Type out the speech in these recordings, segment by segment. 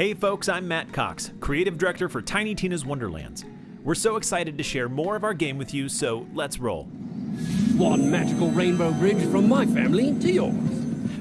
Hey folks, I'm Matt Cox, creative director for Tiny Tina's Wonderlands. We're so excited to share more of our game with you, so let's roll. One magical rainbow bridge from my family to yours.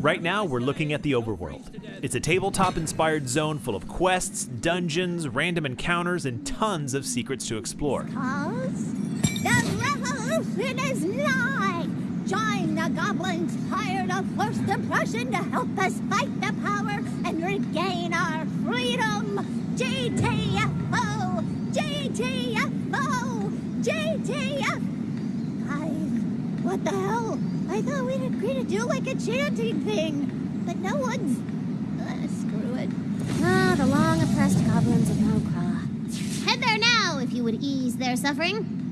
Right now, we're looking at the overworld. It's a tabletop inspired zone full of quests, dungeons, random encounters, and tons of secrets to explore. Cause the revolution is nigh! Join the goblins hired of first impression to help us fight the power and regain our freedom! GTFO! GTFO! GTFO! Guys, what the hell? I thought we'd agree to do like a chanting thing, but no one's. Uh, screw it. Ah, the long oppressed goblins of Mokra. Head there now if you would ease their suffering.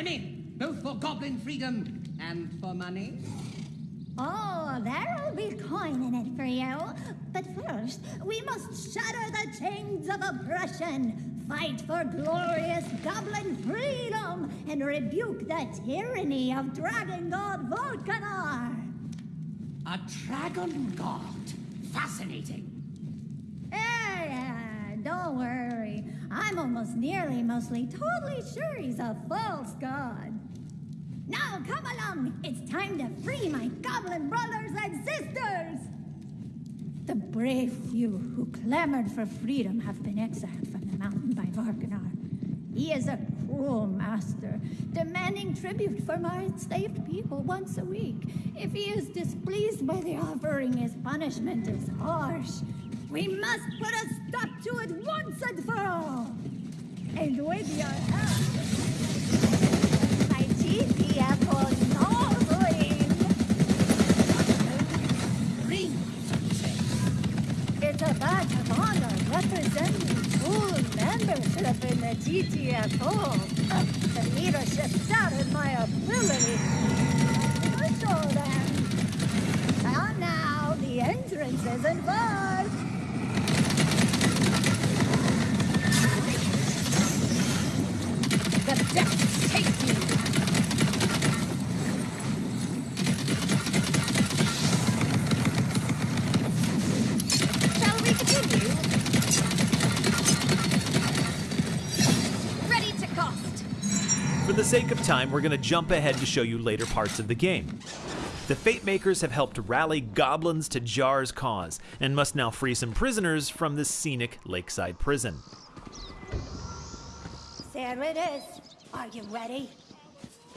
I'm in, both for goblin freedom and for money. Oh, there'll be coin in it for you. But first, we must shatter the chains of oppression, fight for glorious goblin freedom, and rebuke the tyranny of Dragon God Vorcanar. A dragon god. Fascinating. Yeah, yeah, don't worry. I'm almost nearly, mostly, totally sure he's a false god. Now, come along. It's time to free my goblin brothers and sisters. The brave few who clamored for freedom have been exiled from the mountain by Vorcanar. He is a cruel master, demanding tribute from our enslaved people once a week. If he is displeased by the offering, his punishment is harsh. We must put a stop to it once and for all. And with your help, my GTF will Norwing. Ring. It's a badge of honor representing full membership in the GTFO. The leadership doubted my ability. So then, and now the entrance is involved. The depths take you. Shall we continue? Ready to cost. For the sake of time, we're going to jump ahead to show you later parts of the game. The Fate Makers have helped rally goblins to Jar's cause and must now free some prisoners from this scenic lakeside prison. There it is. Are you ready?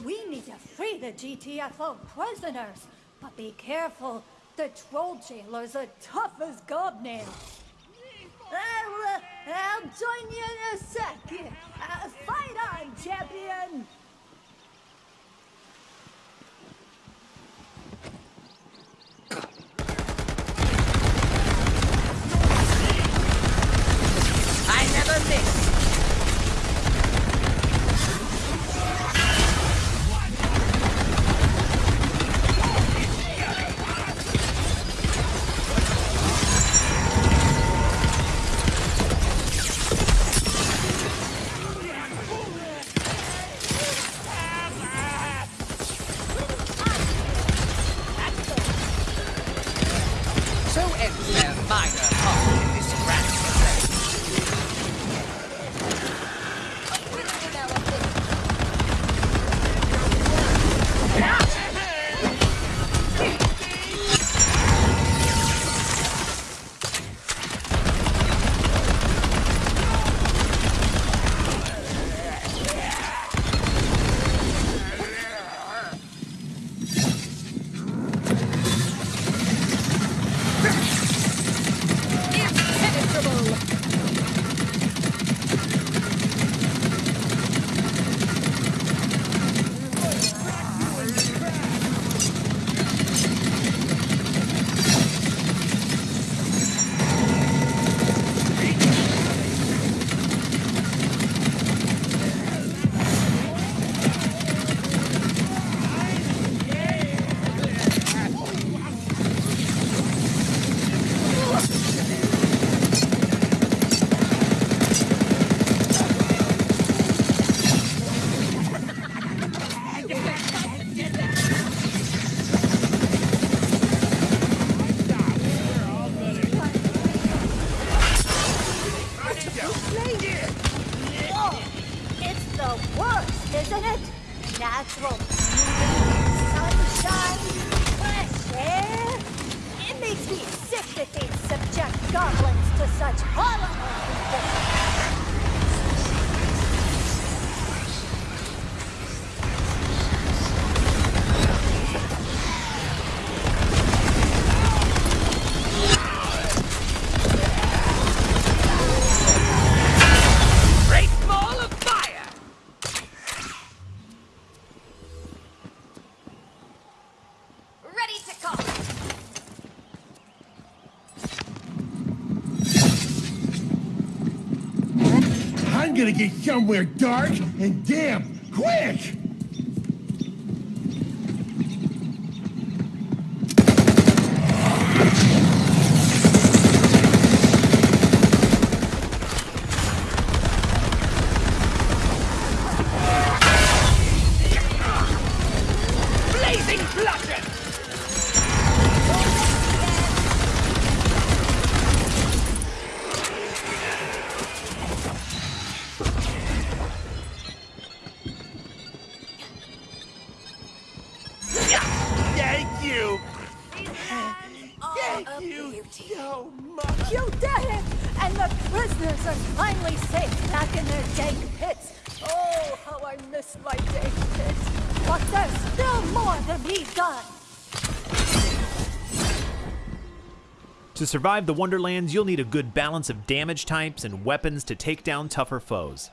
We need to free the GTFO prisoners, but be careful. The troll jailers are tough as gobnails. I'll, uh, I'll join you in a second. Uh, fight on, champion! Get somewhere dark and damp quick! To survive the Wonderlands, you'll need a good balance of damage types and weapons to take down tougher foes.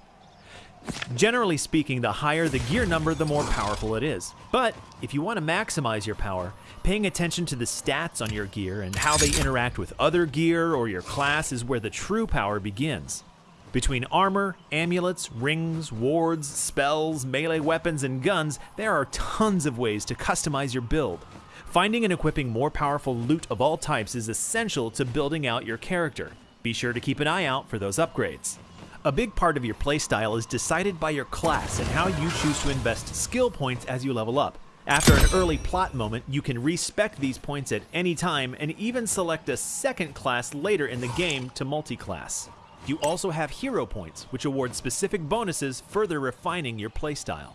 Generally speaking, the higher the gear number, the more powerful it is. But if you want to maximize your power, paying attention to the stats on your gear and how they interact with other gear or your class is where the true power begins. Between armor, amulets, rings, wards, spells, melee weapons, and guns, there are tons of ways to customize your build. Finding and equipping more powerful loot of all types is essential to building out your character. Be sure to keep an eye out for those upgrades. A big part of your playstyle is decided by your class and how you choose to invest skill points as you level up. After an early plot moment, you can respec these points at any time and even select a second class later in the game to multi-class. You also have hero points, which award specific bonuses, further refining your playstyle.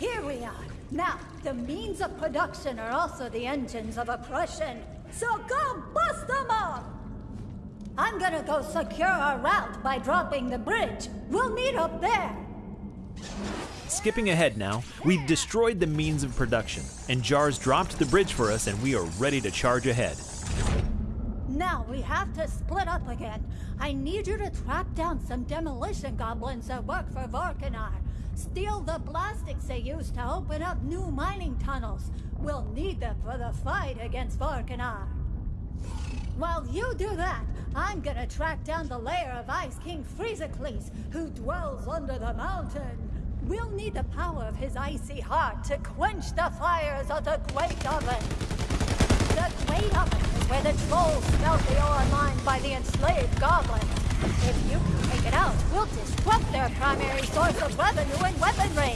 Here we are. Now, the means of production are also the engines of oppression. So go bust them up! I'm gonna go secure our route by dropping the bridge. We'll meet up there. Skipping ahead now, we've destroyed the means of production, and Jars dropped the bridge for us, and we are ready to charge ahead. Now we have to split up again. I need you to track down some demolition goblins that work for Vorcanar. Steal the plastics they use to open up new mining tunnels. We'll need them for the fight against Vorcanar. While you do that, I'm gonna track down the lair of Ice King Freezicles, who dwells under the mountain. We'll need the power of his icy heart to quench the fires of the Great Oven. The Great Oven is where the trolls smelt the ore mined by the enslaved goblins. If you can take it out, we'll disrupt their primary source of revenue and weaponry.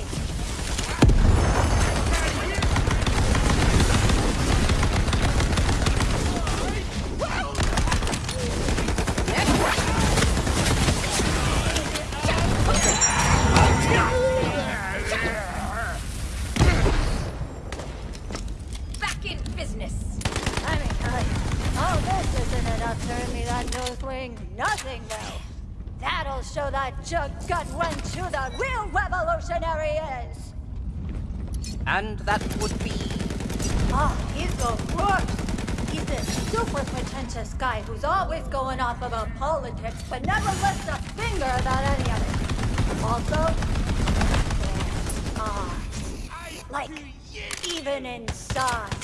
Like even inside.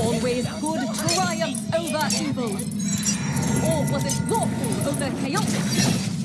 Always good triumphs over evil. Or was it lawful over chaotic?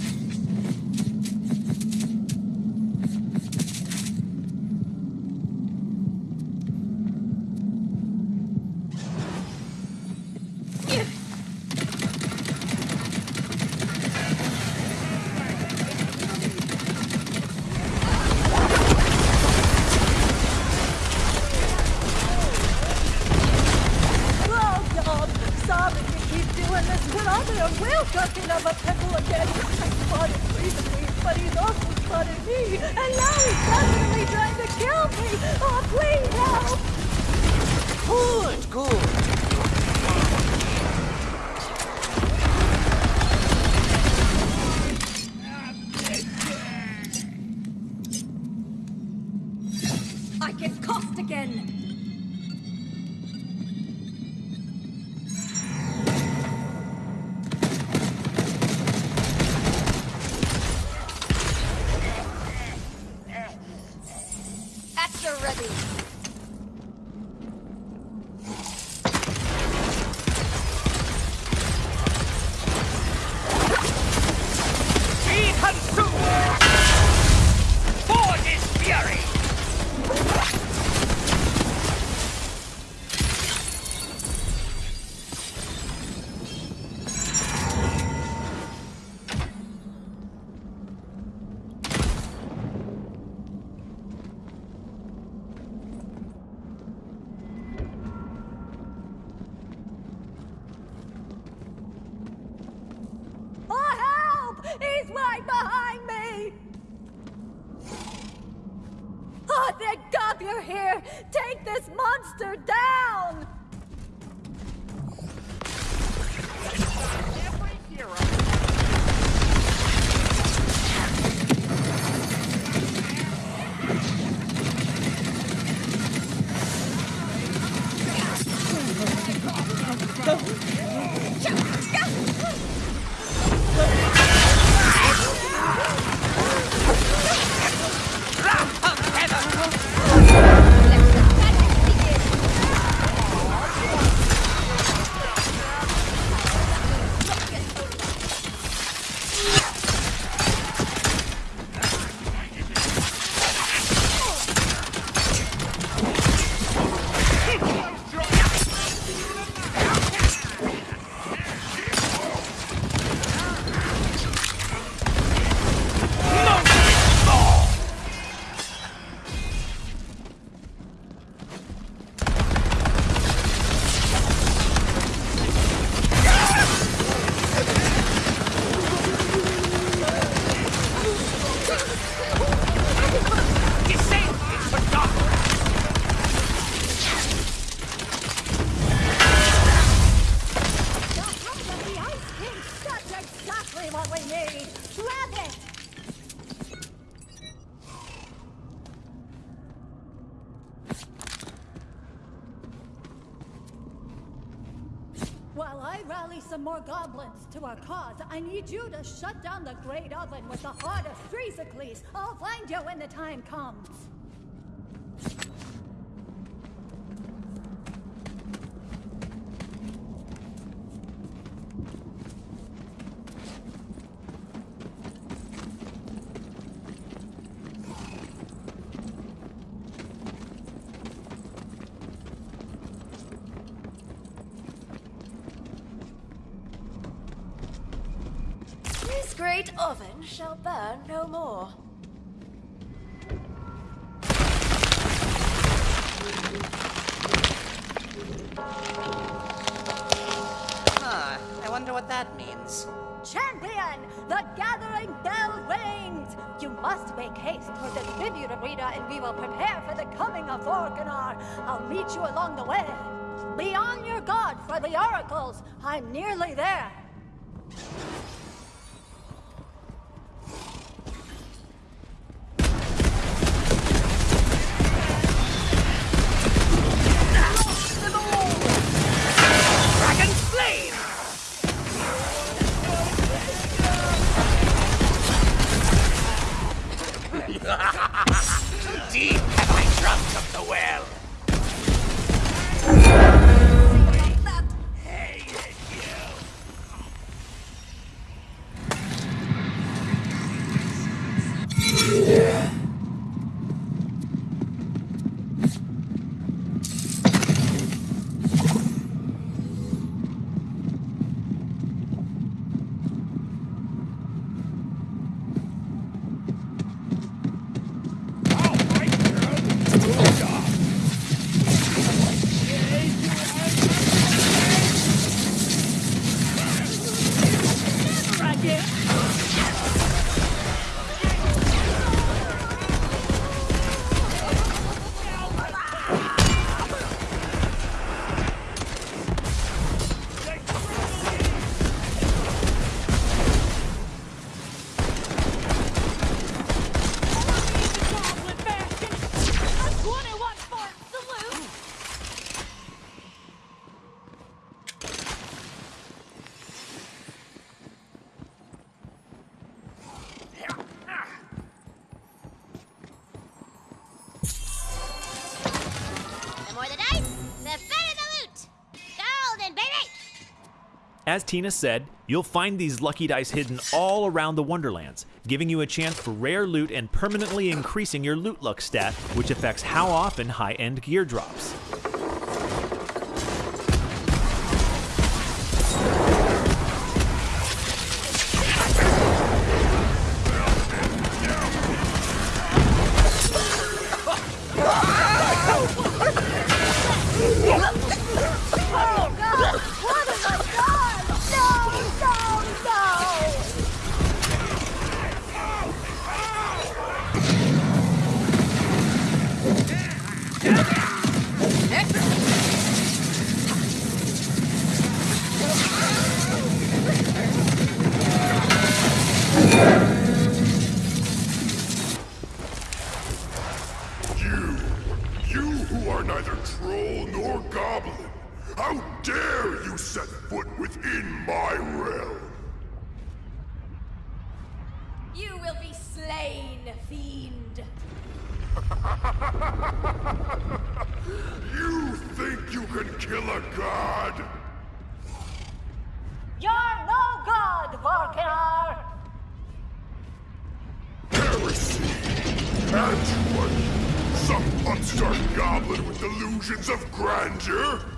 I need you to shut down the Great Oven with the heart of Thresocles. I'll find you when the time comes. This great oven shall burn no more. Huh, I wonder what that means. Champion, the gathering bell rings! You must make haste toward the tribute arena and we will prepare for the coming of Organar. I'll meet you along the way. Be on your guard for the oracles. I'm nearly there. As Tina said, you'll find these lucky dice hidden all around the Wonderlands, giving you a chance for rare loot and permanently increasing your loot luck stat, which affects how often high-end gear drops. you Can't you, Some monster goblin with delusions of grandeur?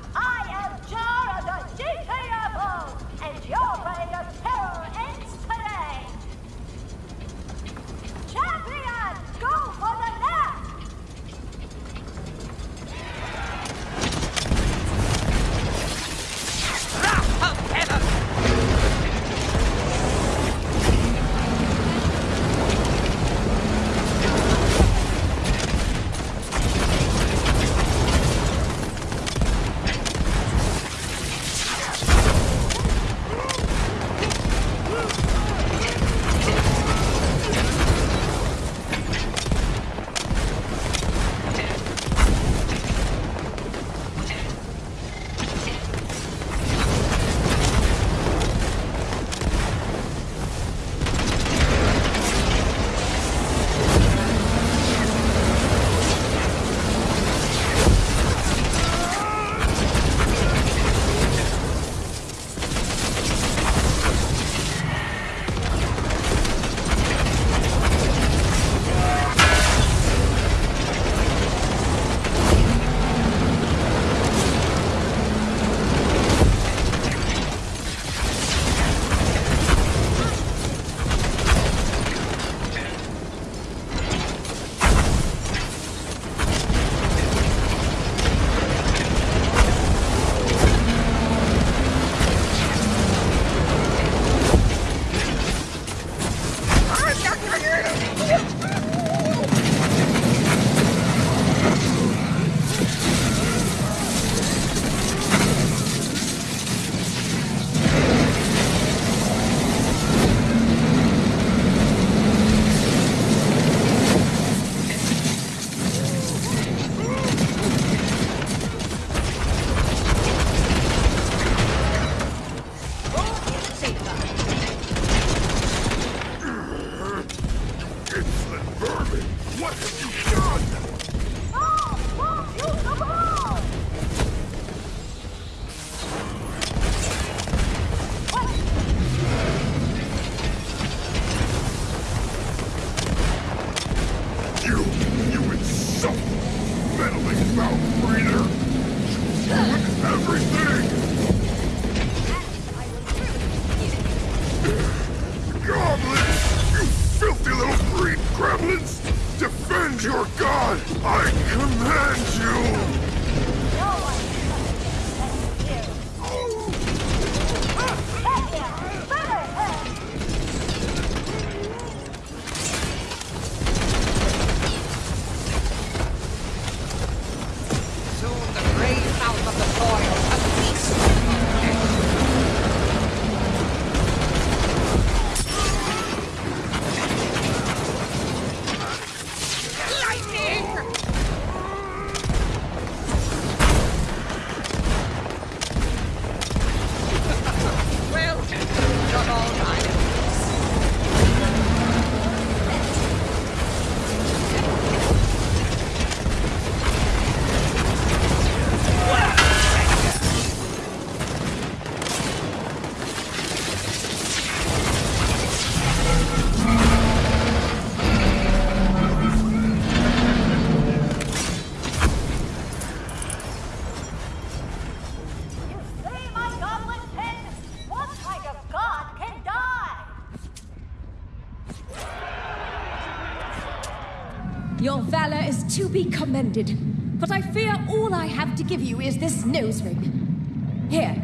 Your valor is to be commended, but I fear all I have to give you is this nose ring. Here.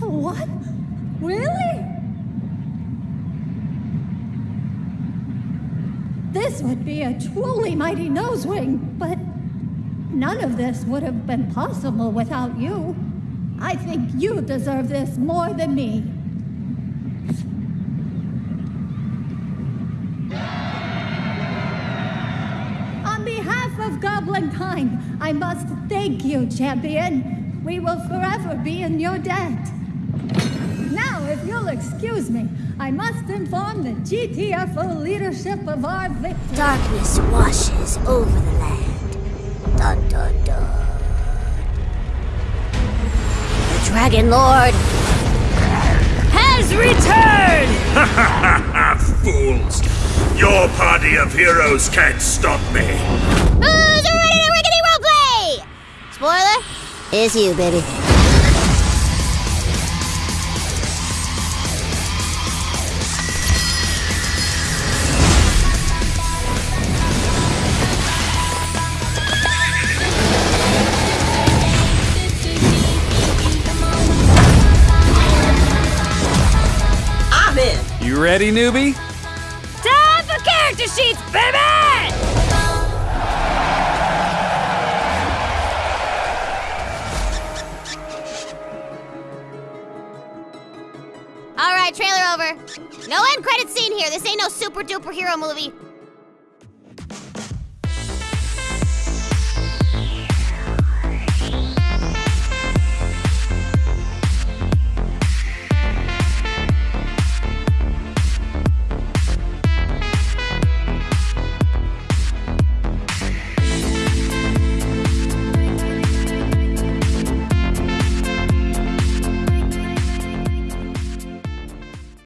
What? Really? This would be a truly mighty nose ring, but none of this would have been possible without you. I think you deserve this more than me. I must thank you, champion. We will forever be in your debt. Now, if you'll excuse me, I must inform the GTFO leadership of our victory. Darkness washes over the land. Dun dun dun. The Dragon Lord has returned! Ha ha ha! Fools! Your party of heroes can't stop me! Who's ready to rickety roleplay? Spoiler? It's you, baby. I'm in. You ready, newbie? Time for character sheets, baby! All right, trailer over. No end credit scene here. This ain't no super duper hero movie.